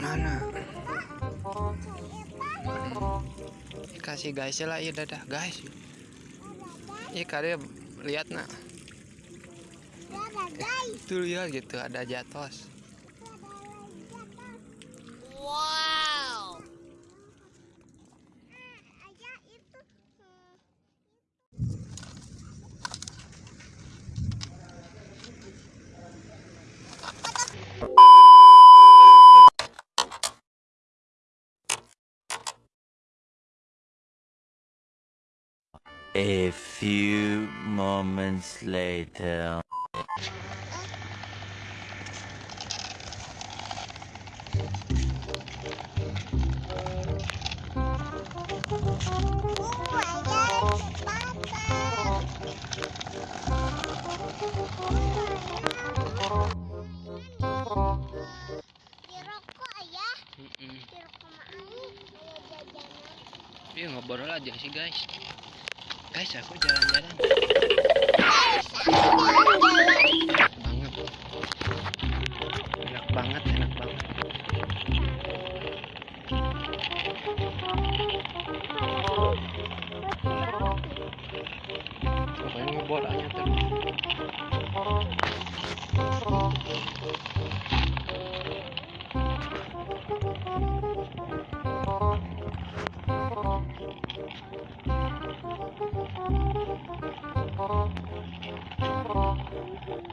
Mana? Kasih guys lah ya dadah guys. Iya karya lihat nak. Tuh lihat gitu ada jatos. Wow. A few moments later. Iya ngobrol aja sih guys. Guys aku jalan-jalan. Banget. Enak banget, enak banget. Pokoknya ngebor aja terus. Boing,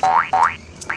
boing, boing.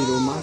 Di rumah